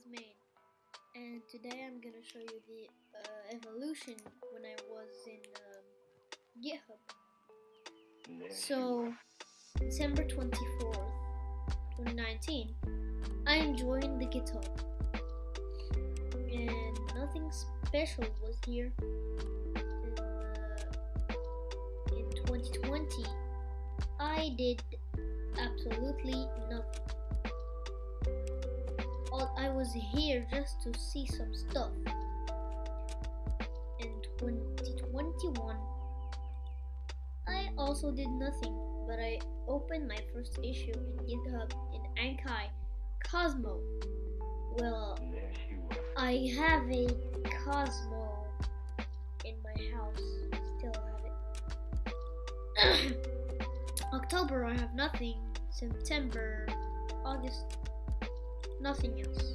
is made and today I'm gonna show you the uh, evolution when I was in um, GitHub. So December 24th, 2019, I joined the GitHub and nothing special was here. In, uh, in 2020, I did absolutely nothing. I was here just to see some stuff. In 2021, I also did nothing, but I opened my first issue in GitHub in Anki Cozmo. Well, I have a Cozmo in my house. Still have it. October, I have nothing. September, August, nothing else.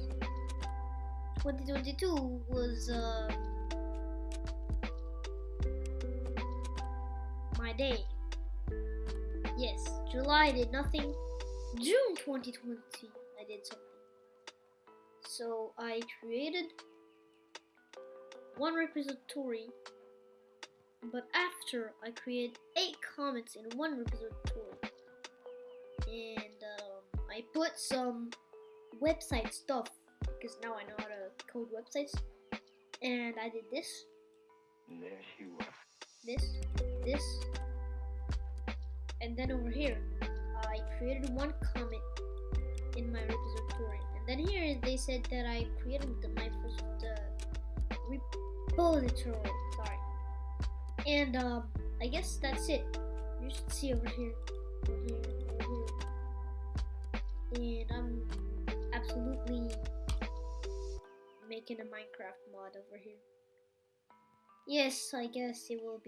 2022 was uh, my day. Yes, July I did nothing. June 2020 I did something. So I created one repository, but after I created eight comments in one repository, and um, I put some website stuff because now I know how to code websites, and I did this, this, this, and then over here I created one comment in my repository, and then here they said that I created the, my first uh, repository. Sorry, and um, I guess that's it. You should see over here, over here, over here, and I'm making a Minecraft mod over here. Yes, I guess it will be